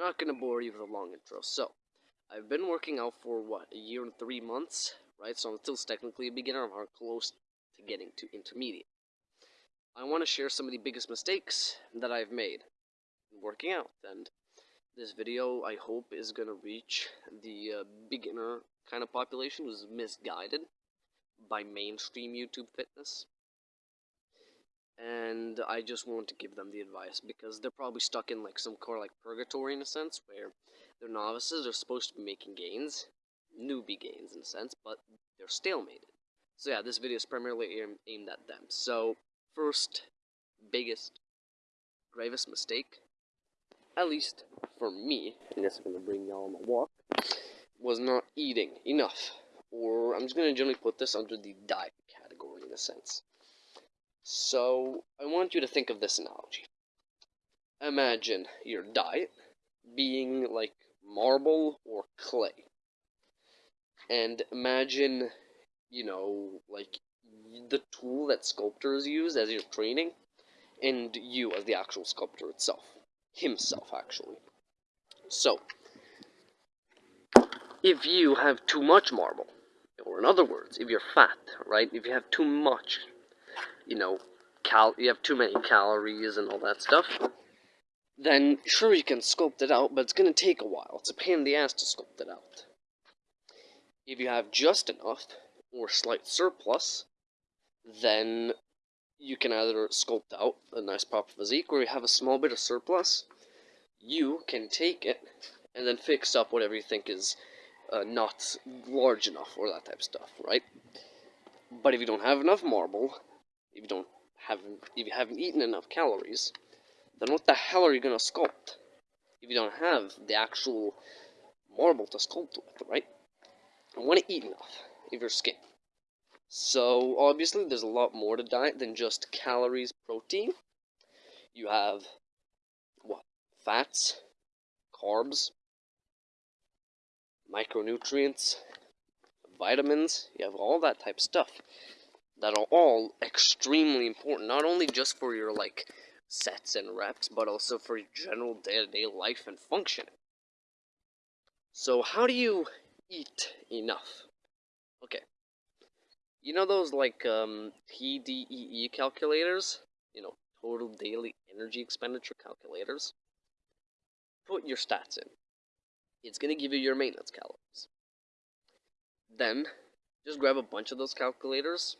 not gonna bore you with a long intro. So, I've been working out for what a year and three months, right? So I'm still technically a beginner. I'm close to getting to intermediate. I want to share some of the biggest mistakes that I've made in working out, and this video I hope is gonna reach the uh, beginner kind of population who's misguided by mainstream YouTube fitness and I just want to give them the advice because they're probably stuck in like some of like purgatory in a sense where they're novices, they're supposed to be making gains, newbie gains in a sense, but they're stalemated. So yeah, this video is primarily aimed at them. So first, biggest, gravest mistake, at least for me, and going to bring y'all on a walk, was not eating enough. Or I'm just to generally put this under the diet category in a sense. So, I want you to think of this analogy. Imagine your diet being like marble or clay. And imagine, you know, like the tool that sculptors use as you're training, and you as the actual sculptor itself. Himself, actually. So, if you have too much marble, or in other words, if you're fat, right, if you have too much you know, cal you have too many calories and all that stuff, then sure you can sculpt it out, but it's going to take a while. It's a pain in the ass to sculpt it out. If you have just enough, or slight surplus, then you can either sculpt out a nice proper physique, or you have a small bit of surplus, you can take it and then fix up whatever you think is uh, not large enough, or that type of stuff, right? But if you don't have enough marble, if you don't haven't if you haven't eaten enough calories, then what the hell are you gonna sculpt? If you don't have the actual marble to sculpt with, right? You want to eat enough if you're skin. So obviously there's a lot more to diet than just calories, protein. You have what? Fats, carbs, micronutrients, vitamins, you have all that type of stuff that are all extremely important, not only just for your, like, sets and reps, but also for your general day-to-day -day life and functioning. So how do you eat enough? Okay. You know those, like, um, TDEE calculators? You know, total daily energy expenditure calculators? Put your stats in. It's going to give you your maintenance calories. Then, just grab a bunch of those calculators,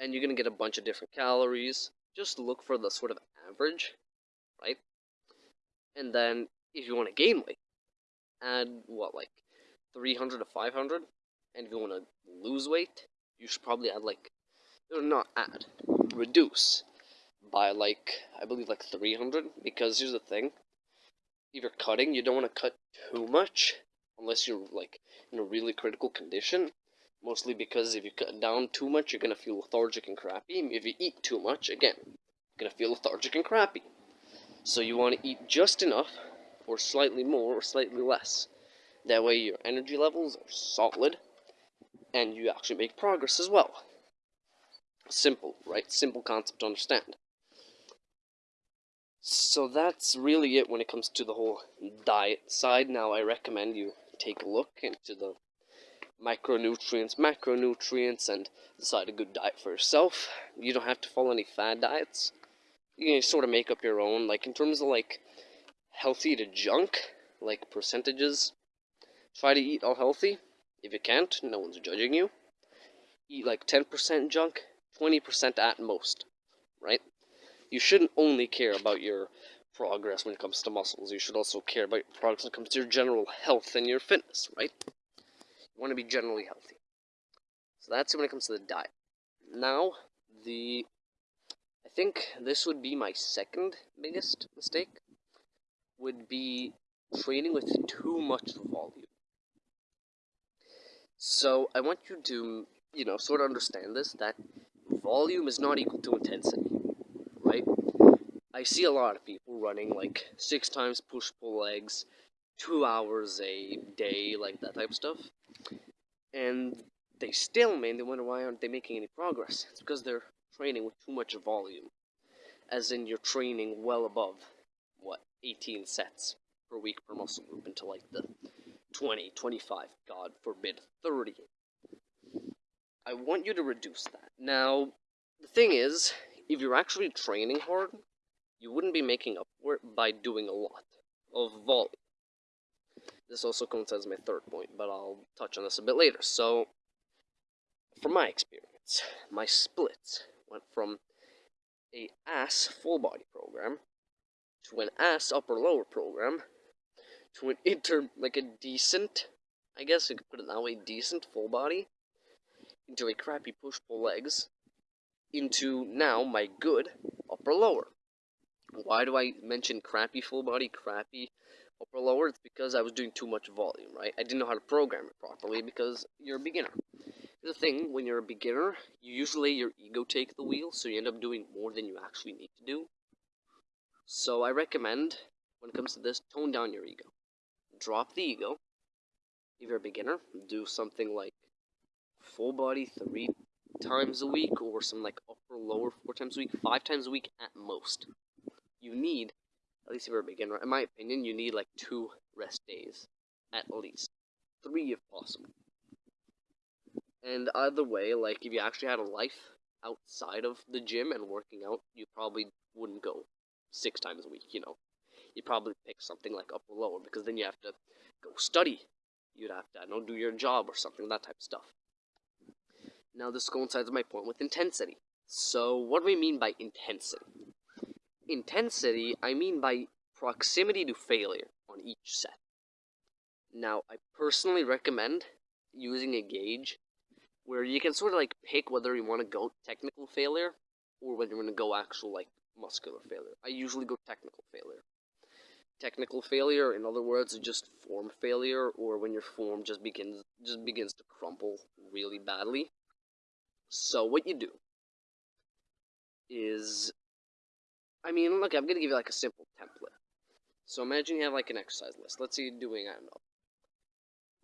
and you're going to get a bunch of different calories. Just look for the sort of average, right? And then if you want to gain weight, add what, like 300 to 500? And if you want to lose weight, you should probably add like, or not add, reduce by like, I believe like 300, because here's the thing, if you're cutting, you don't want to cut too much, unless you're like in a really critical condition, Mostly because if you cut down too much, you're going to feel lethargic and crappy. If you eat too much, again, you're going to feel lethargic and crappy. So you want to eat just enough, or slightly more, or slightly less. That way your energy levels are solid, and you actually make progress as well. Simple, right? Simple concept to understand. So that's really it when it comes to the whole diet side. Now I recommend you take a look into the micronutrients, macronutrients, and decide a good diet for yourself. You don't have to follow any fad diets. You can sort of make up your own, like in terms of like healthy to junk, like percentages. Try to eat all healthy. If you can't, no one's judging you. Eat like 10% junk, 20% at most, right? You shouldn't only care about your progress when it comes to muscles. You should also care about your progress when it comes to your general health and your fitness, right? Want to be generally healthy. So that's when it comes to the diet. Now, the I think this would be my second biggest mistake would be training with too much volume. So I want you to, you know, sort of understand this that volume is not equal to intensity, right? I see a lot of people running like six times push pull legs, two hours a day, like that type of stuff and they still man, they wonder why aren't they making any progress. It's because they're training with too much volume. As in you're training well above, what, 18 sets. per week per muscle group into like the 20, 25, God forbid, 30. I want you to reduce that. Now, the thing is, if you're actually training hard, you wouldn't be making up for it by doing a lot of volume. This also coincides my third point, but I'll touch on this a bit later. So, from my experience, my splits went from a ass full body program to an ass upper lower program to an inter like a decent I guess you could put it that way, decent full body into a crappy push pull legs into now my good upper lower. Why do I mention crappy full body, crappy upper lower? It's because I was doing too much volume, right? I didn't know how to program it properly because you're a beginner. The thing, when you're a beginner, you usually your ego take the wheel, so you end up doing more than you actually need to do. So I recommend, when it comes to this, tone down your ego. Drop the ego. If you're a beginner, do something like full body three times a week, or some like upper lower four times a week, five times a week at most. You need, at least if you're a beginner, in my opinion, you need like two rest days, at least. Three if possible. And either way, like if you actually had a life outside of the gym and working out, you probably wouldn't go six times a week, you know. You'd probably pick something like upper lower because then you have to go study. You'd have to, I don't know, do your job or something, that type of stuff. Now this coincides with my point with intensity. So what do we mean by intensity? Intensity, I mean by proximity to failure on each set. Now, I personally recommend using a gauge where you can sort of like pick whether you want to go technical failure or whether you want to go actual like muscular failure. I usually go technical failure. Technical failure, in other words, is just form failure, or when your form just begins just begins to crumple really badly. So what you do is, I mean, look, I'm gonna give you like a simple template. So imagine you have like an exercise list. Let's say you're doing, I don't know,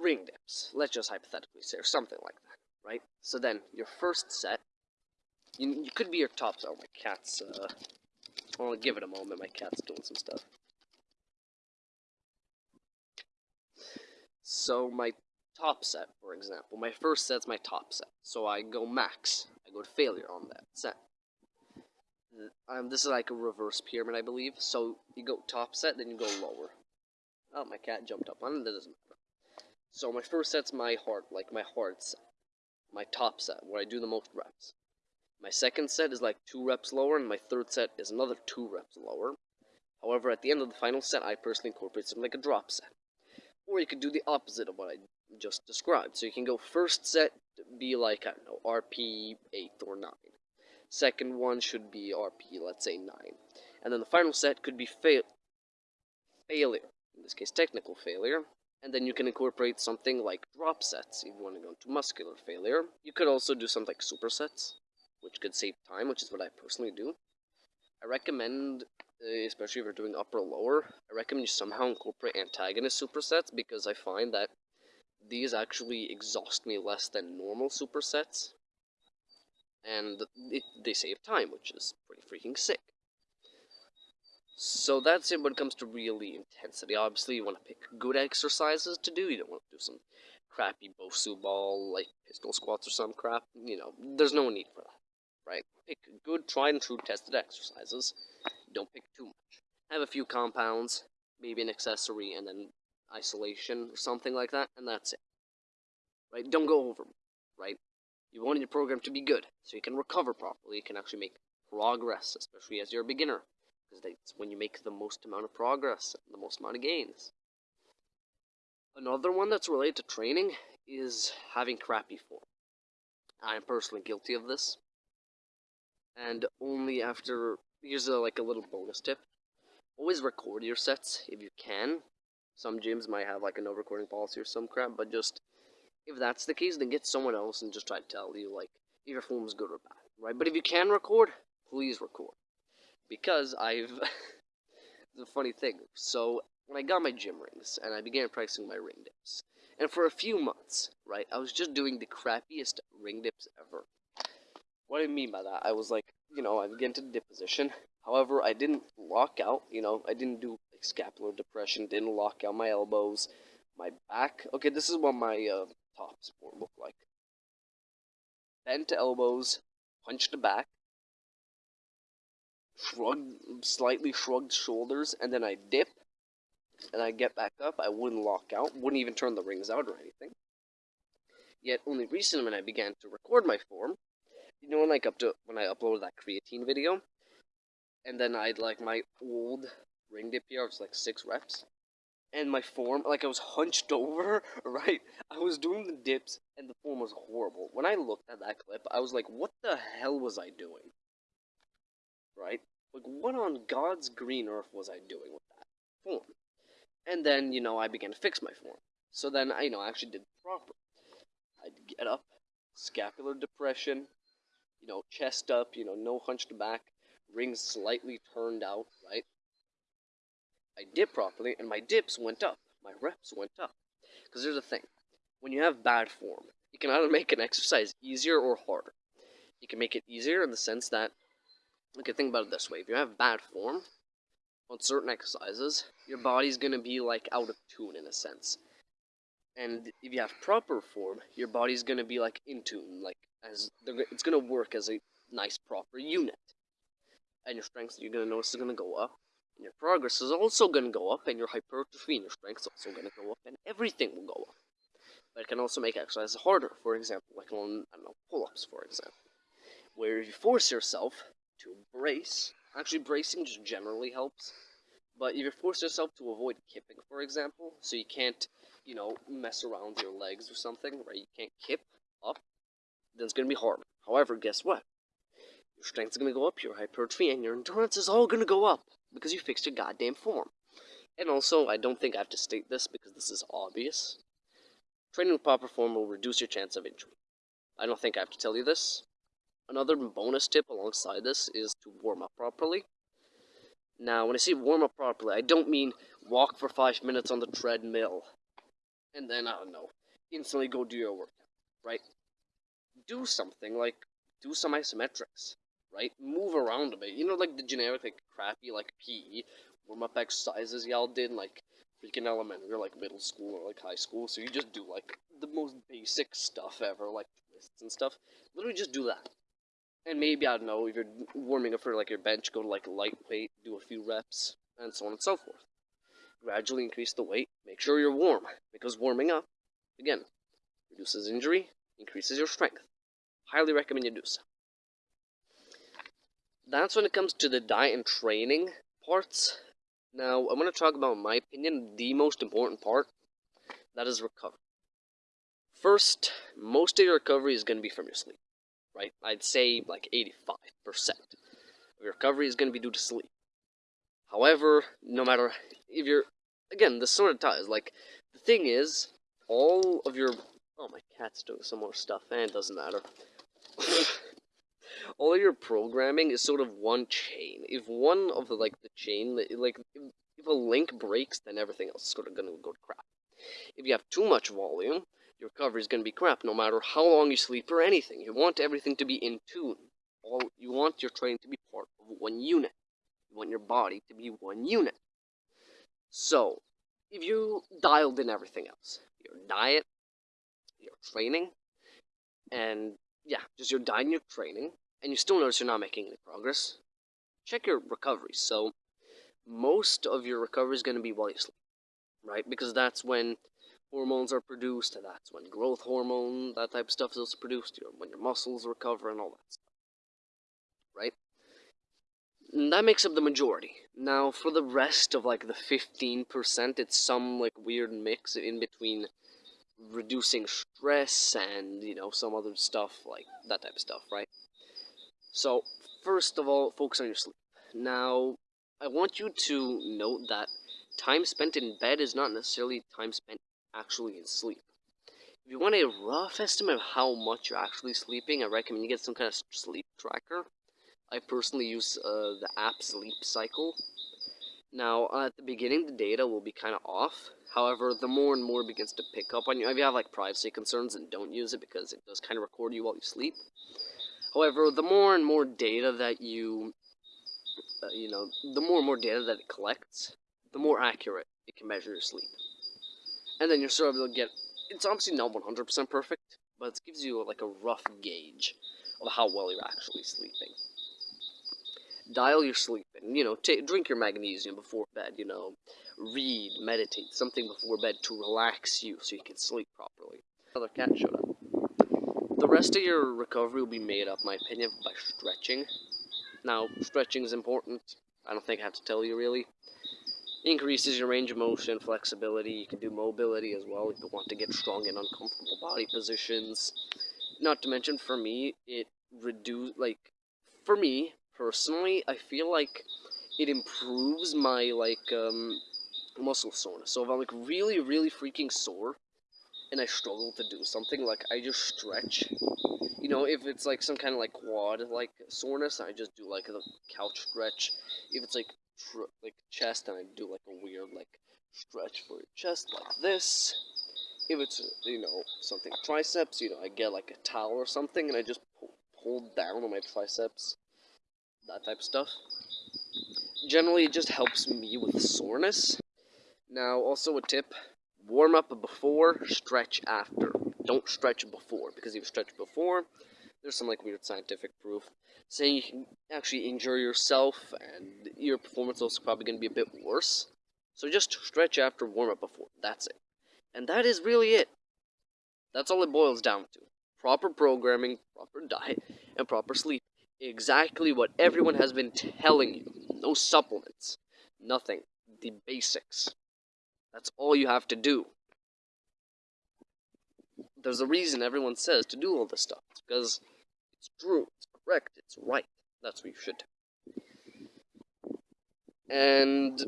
ring dips. Let's just hypothetically say, or something like that right? So then, your first set, you, you could be your top Oh, my cat's, uh, I'll give it a moment, my cat's doing some stuff. So my top set, for example, my first set's my top set. So I go max, I go to failure on that set. Um, this is like a reverse pyramid, I believe. So you go top set, then you go lower. Oh, my cat jumped up on it, that doesn't matter. So my first set's my hard, like my hard set my top set, where I do the most reps. My second set is like two reps lower, and my third set is another two reps lower. However, at the end of the final set, I personally incorporate something like a drop set. Or you could do the opposite of what I just described. So you can go first set be like, I don't know, RP 8 or 9. Second one should be RP, let's say 9. And then the final set could be fail failure. In this case, technical failure. And then you can incorporate something like drop sets if you want to go into muscular failure. You could also do something like supersets, which could save time, which is what I personally do. I recommend, uh, especially if you're doing upper lower, I recommend you somehow incorporate antagonist supersets because I find that these actually exhaust me less than normal supersets. And it, they save time, which is pretty freaking sick. So that's it when it comes to really intensity. Obviously, you want to pick good exercises to do. You don't want to do some crappy Bosu ball, like pistol squats or some crap. You know, there's no need for that, right? Pick good, tried and true, tested exercises. Don't pick too much. Have a few compounds, maybe an accessory, and then isolation or something like that, and that's it. Right? Don't go over, right? You want your program to be good, so you can recover properly. You can actually make progress, especially as you're a beginner because that's when you make the most amount of progress, the most amount of gains. Another one that's related to training is having crappy form. I'm personally guilty of this. And only after, here's a, like a little bonus tip. Always record your sets if you can. Some gyms might have like a no recording policy or some crap, but just, if that's the case, then get someone else and just try to tell you like, if your form's good or bad, right? But if you can record, please record because I've. a funny thing. So when I got my gym rings and I began practicing my ring dips, and for a few months, right, I was just doing the crappiest ring dips ever. What do I mean by that, I was like, you know, I began to dip position. However, I didn't lock out. You know, I didn't do like scapular depression, didn't lock out my elbows, my back. Okay, this is what my uh, top sport looked like. Bent elbows, punch the back, shrugged, slightly shrugged shoulders, and then I dip, and I get back up. I wouldn't lock out, wouldn't even turn the rings out or anything. Yet only recently when I began to record my form, you know, when like up to when I uploaded that creatine video, and then I'd like my old ring dip here, I was like six reps, and my form, like I was hunched over, right? I was doing the dips, and the form was horrible. When I looked at that clip, I was like, what the hell was I doing? Right? Like, what on God's green earth was I doing with that form? And then, you know, I began to fix my form. So then, I, you know, I actually did proper. I'd get up, scapular depression, you know, chest up, you know, no hunched back, rings slightly turned out? I dip properly, and my dips went up. My reps went up. Because there's a thing. When you have bad form, you can either make an exercise easier or harder. You can make it easier in the sense that, okay, think about it this way. If you have bad form on certain exercises, your body's going to be, like, out of tune in a sense. And if you have proper form, your body's going to be, like, in tune. Like, as it's going to work as a nice, proper unit. And your strength, you're going to notice, is going to go up and your progress is also going to go up, and your hypertrophy and your strength is also going to go up, and everything will go up. But it can also make exercise harder, for example, like on, I don't know, pull-ups, for example. Where you force yourself to brace, actually bracing just generally helps, but if you force yourself to avoid kipping, for example, so you can't, you know, mess around your legs or something, right, you can't kip up, then it's going to be hard. However, guess what? Your strength is going to go up, your hypertrophy, and your endurance is all going to go up because you fixed your goddamn form. And also, I don't think I have to state this because this is obvious. Training with proper form will reduce your chance of injury. I don't think I have to tell you this. Another bonus tip alongside this is to warm up properly. Now, when I say warm up properly, I don't mean walk for five minutes on the treadmill and then, I don't know, instantly go do your workout, right? Do something like do some isometrics right? Move around a bit. You know, like the generic, like, crappy, like, PE warm-up exercises y'all did, like, freaking elementary, or, like, middle school, or, like, high school. So you just do, like, the most basic stuff ever, like, twists and stuff. Literally just do that. And maybe, I don't know, if you're warming up for, like, your bench, go to, like, lightweight, do a few reps, and so on and so forth. Gradually increase the weight. Make sure you're warm, because warming up, again, reduces injury, increases your strength. Highly recommend you do so that's when it comes to the diet and training parts. Now, I'm going to talk about, my opinion, the most important part. That is recovery. First, most of your recovery is going to be from your sleep, right? I'd say like 85% of your recovery is going to be due to sleep. However, no matter if you're, again, this sort of ties. Like, the thing is, all of your, oh, my cat's doing some more stuff, and it doesn't matter. all your programming is sort of one chain. If one of the like the chain, like if, a link breaks, then everything else is of gonna go to crap. If you have too much volume, your recovery is gonna be crap. No matter how long you sleep or anything, you want everything to be in tune. All you want your training to be part of one unit. You want your body to be one unit. So, if you dialed in everything else, your diet, your training, and yeah, just your diet and your training, and you still notice you're not making any progress, check your recovery. So, most of your recovery is going to be while you sleep, right? Because that's when hormones are produced, and that's when growth hormone, that type of stuff is also produced, when your muscles recover, and all that stuff, right? And that makes up the majority. Now, for the rest of like the 15%, it's some like weird mix in between reducing stress and, you know, some other stuff, like that type of stuff, right? So, first of all, focus on your sleep. Now, I want you to note that time spent in bed is not necessarily time spent actually in sleep. If you want a rough estimate of how much you're actually sleeping, I recommend you get some kind of sleep tracker. I personally use uh, the app Sleep Cycle. Now, at the beginning, the data will be kind of off. However, the more and more it begins to pick up on you, if you have like privacy concerns, and don't use it because it does kind of record you while you sleep. However, the more and more data that you, uh, you know, the more and more data that it collects, the more accurate it can measure your sleep. And then you're sort of able to get, it's obviously not 100% perfect, but it gives you like a rough gauge of how well you're actually sleeping. Dial your sleep and, you know, drink your magnesium before bed, you know, read, meditate, something before bed to relax you so you can sleep properly. Another cat showed up. The rest of your recovery will be made up, my opinion, by stretching. Now, stretching is important. I don't think I have to tell you really. Increases your range of motion, flexibility. You can do mobility as well if you want to get strong in uncomfortable body positions. Not to mention, for me, it reduce like for me personally, I feel like it improves my like um muscle soreness. So if I'm like really, really freaking sore and I struggle to do something, like I just stretch. You know, if it's like some kind of like quad like soreness, I just do like the couch stretch. If it's like like chest, and I do like a weird like stretch for your chest like this. If it's you know something triceps, you know I get like a towel or something and I just pull, pull down on my triceps, that type of stuff. Generally, it just helps me with soreness. Now, also a tip: warm up before, stretch after. Don't stretch before because if you stretch before, there's some like weird scientific proof saying you can actually injure yourself and your performance is probably going to be a bit worse. So just stretch after warm up before. That's it. And that is really it. That's all it boils down to. Proper programming, proper diet, and proper sleep. Exactly what everyone has been telling you. No supplements. Nothing. The basics. That's all you have to do. There's a reason everyone says to do all this stuff. It's because it's true, it's correct, it's right. That's what you should do. And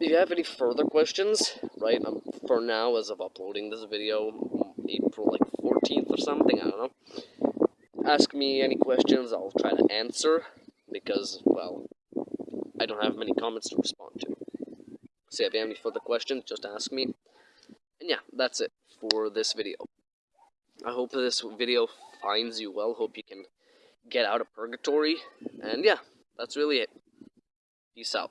if you have any further questions, right, um, for now, as of uploading this video, April like 14th or something, I don't know, ask me any questions, I'll try to answer, because, well, I don't have many comments to respond to. So if you have any further questions, just ask me. And yeah, that's it for this video. I hope this video finds you well. Hope you can get out of purgatory. And yeah, that's really it. Peace out.